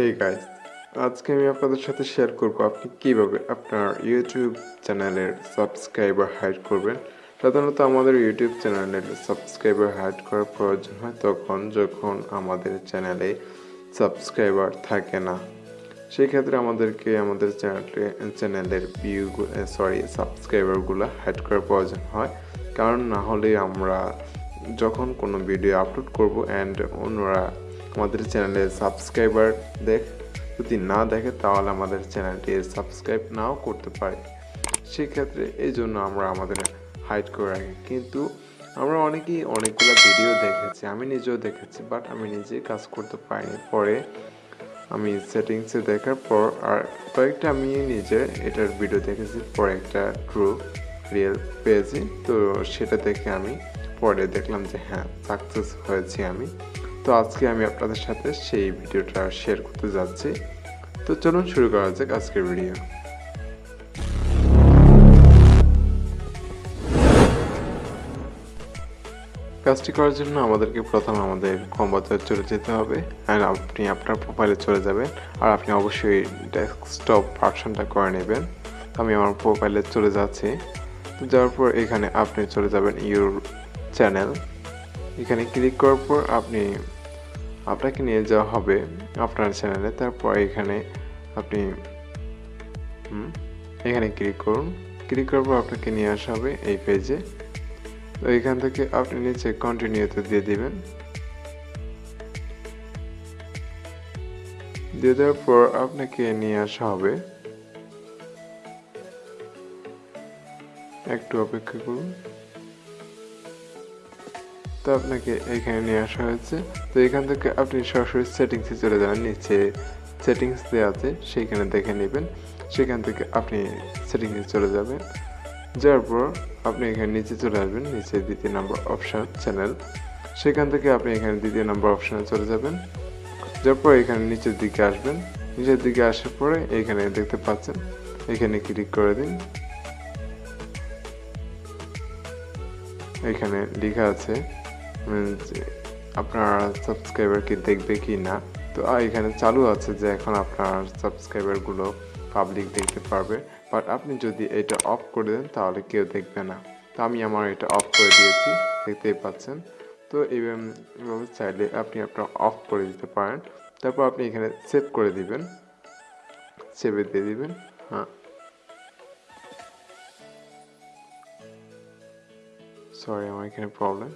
Hey guys আজকে আমি আপনাদের সাথে শেয়ার করব আপনি কীভাবে আপনার ইউটিউব চ্যানেলের সাবস্ক্রাইবার হাইড করবেন। সাধারণত আমাদের ইউটিউব চ্যানেলের সাবস্ক্রাইবার হাইড করার প্রয়োজন হয় তখন যখন আমাদের চ্যানেলে সাবস্ক্রাইবার থাকে না। সেই ক্ষেত্রে আমাদেরকে আমাদের চ্যানেলে চ্যানেলের ভিউ সরি সাবস্ক্রাইবারগুলো হাইড করার প্রয়োজন হয়। কারণ না হলে আমরা যখন কোনো ভিডিও আপলোড করব অ্যান্ড অন্যরা আমাদের চ্যানেলে সাবস্ক্রাইবার দেখ। যদি না দেখে, তাহলে আমাদের চ্যানেলটি সাবস্ক্রাইব নাও করতে পারে। সেক্ষেত্রে এই জন্য আমরা আমাদের হাইড করে রাখি। কিন্তু আমরা অনেকেই অনেকগুলো ভিডিও দেখেছি, আমি নিজেও দেখেছি বাট আমি নিজে কাজ করতে পারিনি। পরে আমি সেটিংসে দেখার পর আর কয়েকটা আমি নিজে এটার ভিডিও দেখেছি, পরে একটা ট্রু রিয়েল পেয়েছি। তো সেটা দেখে আমি পরে দেখলাম যে হ্যাঁ সাকসেস হয়েছি আমি। তো আজকে আমি আপনাদের সাথে সেই ভিডিওটা শেয়ার করতে যাচ্ছি। তো চলুন শুরু করা যাক আজকের ভিডিও কাজটি করার জন্য আমাদেরকে প্রথম আমাদের কম্বাতে চলে যেতে হবে অ্যান্ড আপনি আপনার প্রোফাইলে চলে যাবেন, আর আপনি অবশ্যই ডেস্কটপ ভার্সনটা করে নেবেন। আমি আমার প্রোফাইলে চলে যাচ্ছি। তো যাওয়ার পর এখানে আপনি চলে যাবেন ইউর চ্যানেল এখানে ক্লিক করার পর আপনি আপনাকে নিয়ে যাওয়া হবে আপনার চ্যানেলে তারপর এখানে আপনি এখানে ক্লিক করুন। ক্লিক করার পর আপনাকে নিয়ে আসা হবে এই পেজে তো এখান থেকে আপনি নিচে কন্টিনিউতে দিয়ে দিবেন। দিয়ে দেওয়ার পর আপনাকে নিয়ে আসা হবে। একটু অপেক্ষা করুন। তো আপনাকে এখানে নিয়ে আসা হয়েছে। তো এখান থেকে আপনি সরাসরি সেটিংসে চলে যাবেন নিচে সেটিংস দেওয়া আছে সেইখানে দেখে নেবেন। সেখান থেকে আপনি সেটিংসে চলে যাবেন। যাওয়ার পর আপনি এখানে নিচে চলে আসবেন, নিচে দ্বিতীয় নম্বর অপশান চ্যানেল সেখান থেকে আপনি এখানে দ্বিতীয় নম্বর অপশানে চলে যাবেন। যার পর এখানে নিচের দিকে আসবেন। নিচের দিকে আসার পরে এখানে দেখতে পাচ্ছেন, এখানে ক্লিক করে দিন। এখানে লেখা আছে আপনার সাবস্ক্রাইবার কি দেখবে কি না? তো এখানে চালু আছে যে এখন আপনার সাবস্ক্রাইবারগুলো পাবলিক দেখতে পারবে। বাট আপনি যদি এটা অফ করে দেন, তাহলে কেউ দেখবে না। তো, আমি আমার এটা অফ করে দিয়েছি, দেখতেই পাচ্ছেন। তো এইভাবে চাইলে আপনি আপনার অফ করে দিতে পারেন। তারপর আপনি এখানে সেভ করে দিবেন। সেভে দিয়ে দিবেন হ্যাঁ। সরি আমার এখানে প্রবলেম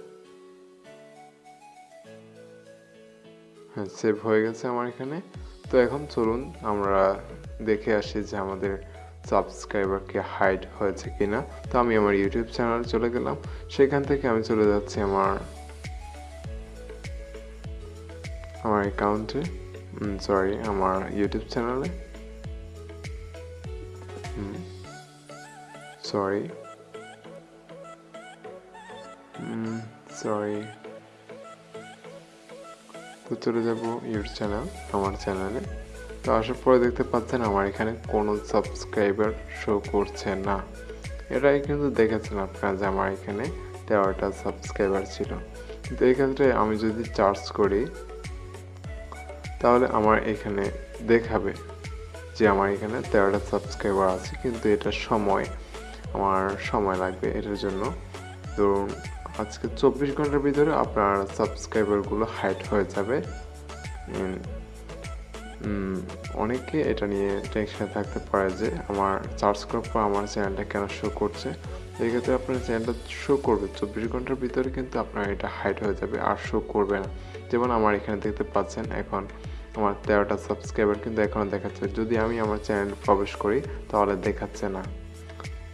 হ্যাঁ সেভ হয়ে গেছে আমার এখানে। তো এখন চলুন, আমরা দেখে আসি যে আমাদের সাবস্ক্রাইবারকে হাইড হয়েছে কিনা। তো আমি আমার ইউটিউব চ্যানেল চলে গেলাম। সেখান থেকে আমি চলে যাচ্ছি আমার আমার অ্যাকাউন্টে সরি আমার ইউটিউব চ্যানেলে সরি সরি তো চলে যাব ইউর চ্যানেল, আমার চ্যানেলে। তো আসার পরে দেখতে পাচ্ছেন আমার এখানে কোনো সাবস্ক্রাইবার শো করছে না। এটাই কিন্তু দেখেছেন আপনারা যে আমার এখানে তেরোটা সাবস্ক্রাইবার ছিল। কিন্তু এক্ষেত্রে আমি যদি চার্জ করি, তাহলে আমার এখানে দেখাবে যে আমার এখানে তেরোটা সাবস্ক্রাইবার আছে। কিন্তু এটা সময়, আমার সময় লাগবে এটার জন্য। ধরুন আজকে চব্বিশ ঘণ্টার ভিতরে আপনার সাবস্ক্রাইবারগুলো হাইট হয়ে যাবে। অনেকে এটা নিয়ে টেনশনে থাকতে পারে যে আমার চার্জ করার পর আমার চ্যানেলটা কেন শো করছে। এই ক্ষেত্রে আপনার চ্যানেলটা শো করবে। চব্বিশ ঘণ্টার ভিতরে কিন্তু আপনার এটা হাইট হয়ে যাবে, আর শো করবে না। যেমন আমার এখানে দেখতে পাচ্ছেন এখন আমার তেরোটা সাবস্ক্রাইবার কিন্তু এখনও দেখাচ্ছে। যদি আমি আমার চ্যানেল প্রবেশ করি, তাহলে দেখাচ্ছে না।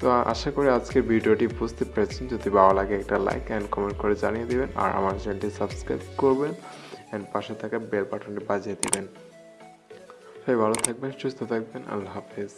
তো আশা করি আজকের ভিডিওটি বুঝতে পেরেছেন। যদি ভালো লাগে একটা লাইক অ্যান্ড কমেন্ট করে জানিয়ে দেবেন আর আমার চ্যানেলটি সাবস্ক্রাইব করবেন অ্যান্ড পাশে থাকা বেল বাটনটি বাজিয়ে দেবেন। সবাই ভালো থাকবেন, সুস্থ থাকবেন, আল্লাহ হাফেজ।